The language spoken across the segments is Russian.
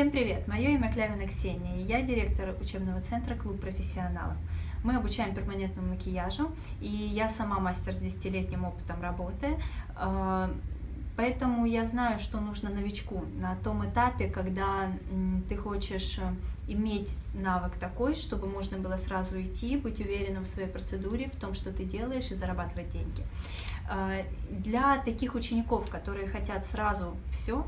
Всем привет! Мое имя Клявина Ксения, и я директор учебного центра «Клуб профессионалов». Мы обучаем перманентному макияжу, и я сама мастер с десятилетним опытом работы, а, поэтому я знаю, что нужно новичку на том этапе, когда ты хочешь иметь навык такой, чтобы можно было сразу идти, быть уверенным в своей процедуре, в том, что ты делаешь, и зарабатывать деньги. А, для таких учеников, которые хотят сразу все,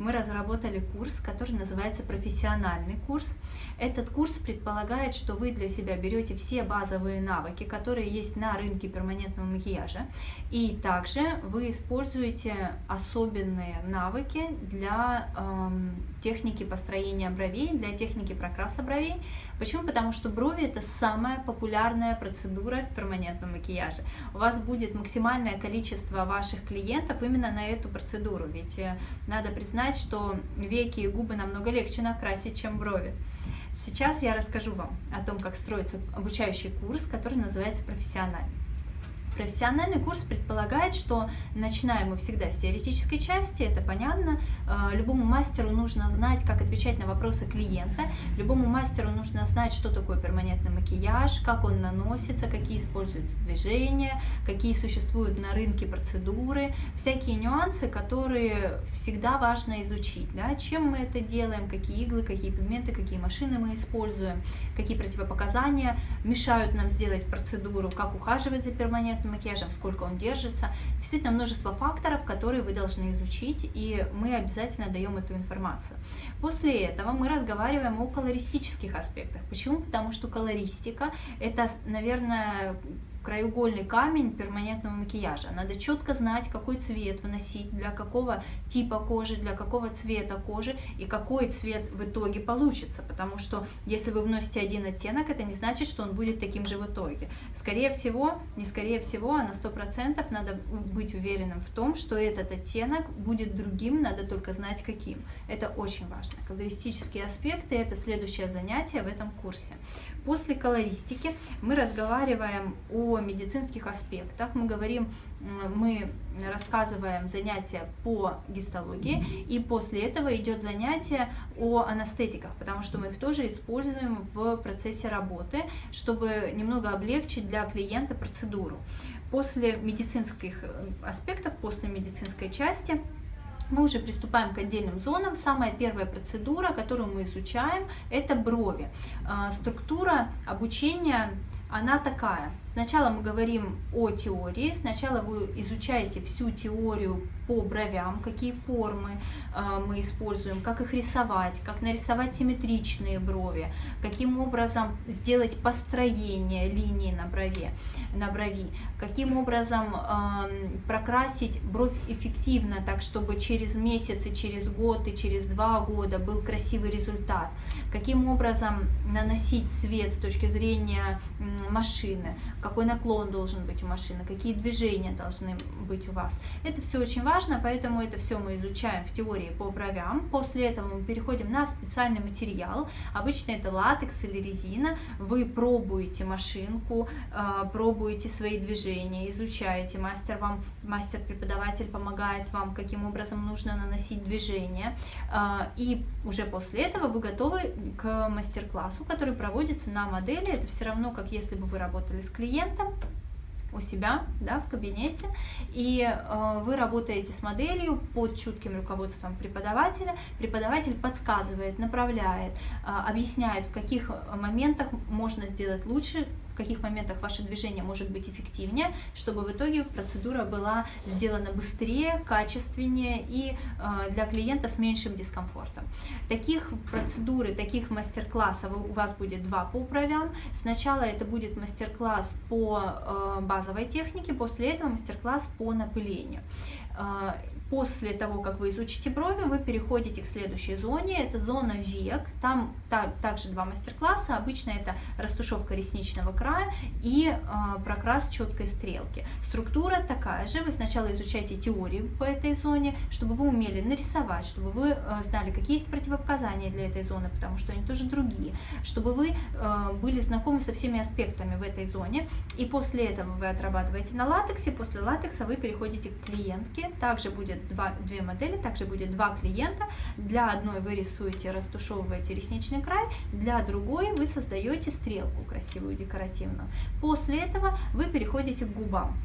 мы разработали курс, который называется профессиональный курс. Этот курс предполагает, что вы для себя берете все базовые навыки, которые есть на рынке перманентного макияжа, и также вы используете особенные навыки для эм, техники построения бровей, для техники прокраса бровей. Почему? Потому что брови это самая популярная процедура в перманентном макияже. У вас будет максимальное количество ваших клиентов именно на эту процедуру, ведь э, надо признать, что веки и губы намного легче накрасить, чем брови. Сейчас я расскажу вам о том, как строится обучающий курс, который называется «Профессиональный». Профессиональный курс предполагает, что начинаем мы всегда с теоретической части, это понятно. А, любому мастеру нужно знать, как отвечать на вопросы клиента, любому мастеру нужно знать, что такое перманентный макияж, как он наносится, какие используются движения, какие существуют на рынке процедуры, всякие нюансы, которые всегда важно изучить. Да? Чем мы это делаем, какие иглы, какие пигменты, какие машины мы используем, какие противопоказания мешают нам сделать процедуру, как ухаживать за перманентным перманентным макияжем, сколько он держится. Действительно множество факторов, которые вы должны изучить, и мы обязательно даем эту информацию. После этого мы разговариваем о колористических аспектах. Почему? Потому что колористика – это, наверное, краеугольный камень перманентного макияжа. Надо четко знать, какой цвет выносить, для какого типа кожи, для какого цвета кожи и какой цвет в итоге получится. Потому что если вы вносите один оттенок, это не значит, что он будет таким же в итоге. Скорее всего, не скорее всего, а на 100% надо быть уверенным в том, что этот оттенок будет другим, надо только знать каким. Это очень важно. Колористические аспекты – это следующее занятие в этом курсе. После колористики мы разговариваем о медицинских аспектах, мы говорим, мы рассказываем занятия по гистологии, и после этого идет занятие о анестетиках, потому что мы их тоже используем в процессе работы, чтобы немного облегчить для клиента процедуру. После медицинских аспектов, после медицинской части, мы уже приступаем к отдельным зонам. Самая первая процедура, которую мы изучаем, это брови. А, структура обучения, она такая. Сначала мы говорим о теории, сначала вы изучаете всю теорию по бровям, какие формы э, мы используем, как их рисовать, как нарисовать симметричные брови, каким образом сделать построение линии на, брове, на брови, каким образом э, прокрасить бровь эффективно, так чтобы через месяц и через год и через два года был красивый результат, каким образом наносить цвет с точки зрения машины, какой наклон должен быть у машины, какие движения должны быть у вас. Это все очень важно, поэтому это все мы изучаем в теории по бровям. После этого мы переходим на специальный материал. Обычно это латекс или резина. Вы пробуете машинку, а, пробуете свои движения, изучаете. Мастер вам, мастер-преподаватель помогает вам, каким образом нужно наносить движение. А, и уже после этого вы готовы к мастер-классу, который проводится на модели. Это все равно, как если бы вы работали с клиентом клиентом у себя да, в кабинете, и э, вы работаете с моделью под чутким руководством преподавателя. Преподаватель подсказывает, направляет, э, объясняет, в каких моментах можно сделать лучше, каких моментах ваше движение может быть эффективнее, чтобы в итоге процедура была сделана быстрее, качественнее и э, для клиента с меньшим дискомфортом. Таких процедур, таких мастер-классов у вас будет два по бровям. Сначала это будет мастер-класс по э, базовой технике, после этого мастер-класс по напылению. Э, После того, как вы изучите брови, вы переходите к следующей зоне, это зона век, там так, также два мастер-класса, обычно это растушевка ресничного края и э, прокрас четкой стрелки. Структура такая же, вы сначала изучаете теорию по этой зоне, чтобы вы умели нарисовать, чтобы вы э, знали, какие есть противопоказания для этой зоны, потому что они тоже другие, чтобы вы были знакомы со всеми аспектами в этой зоне, и после этого вы отрабатываете на латексе, после латекса вы переходите к клиентке, техники, также будет два, две модели, также будет два клиента. Для одной вы рисуете, растушевываете ресничный край, для другой вы создаете стрелку красивую, декоративную. После этого вы переходите к губам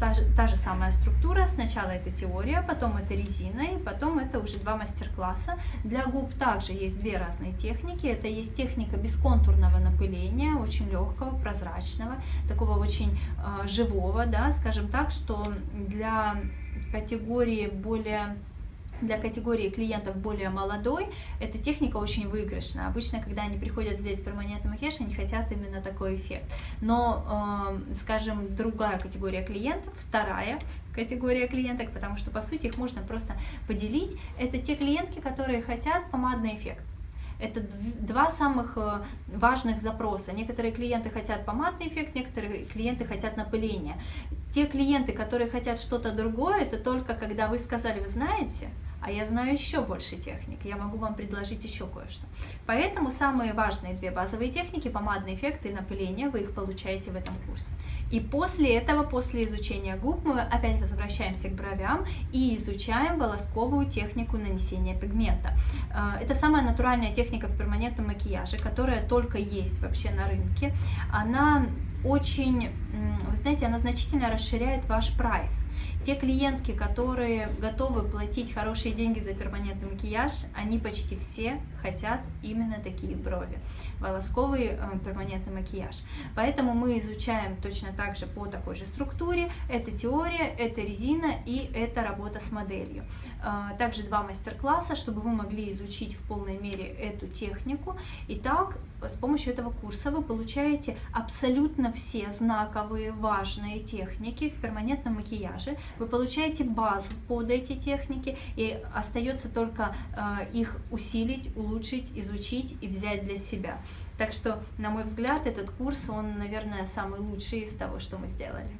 та же, та же самая структура. Сначала это теория, потом это резина, и потом это уже два мастер-класса. Для губ также есть две разные техники. Это есть техника бесконтурного напыления, очень легкого, прозрачного, такого очень э, живого, да, скажем так, что для категории более для категории клиентов более молодой эта техника очень выигрышна. Обычно, когда они приходят сделать перманентный макияж, они хотят именно такой эффект. Но, э, скажем, другая категория клиентов, вторая категория клиенток, потому что, по сути, их можно просто поделить, это те клиентки, которые хотят помадный эффект. Это два самых э, важных запроса. Некоторые клиенты хотят помадный эффект, некоторые клиенты хотят напыление. Те клиенты, которые хотят что-то другое, это только когда вы сказали, вы знаете, а я знаю еще больше техник, я могу вам предложить еще кое-что. Поэтому самые важные две базовые техники, помадный эффект и напыление, вы их получаете в этом курсе. И после этого, после изучения губ, мы опять возвращаемся к бровям и изучаем волосковую технику нанесения пигмента. Э, это самая натуральная техника в перманентном макияже, которая только есть вообще на рынке. Она очень, вы знаете, она значительно расширяет ваш прайс. Те клиентки, которые готовы платить хорошие деньги за перманентный макияж, они почти все хотят именно такие брови. Волосковый э, перманентный макияж. Поэтому мы изучаем точно так же по такой же структуре. Это теория, это резина и это работа с моделью. Э, также два мастер-класса, чтобы вы могли изучить в полной мере эту технику. Итак, с помощью этого курса вы получаете абсолютно все знаковые, важные техники в перманентном макияже. Вы получаете базу под эти техники, и остается только э, их усилить, улучшить, изучить и взять для себя. Так что, на мой взгляд, этот курс, он, наверное, самый лучший из того, что мы сделали.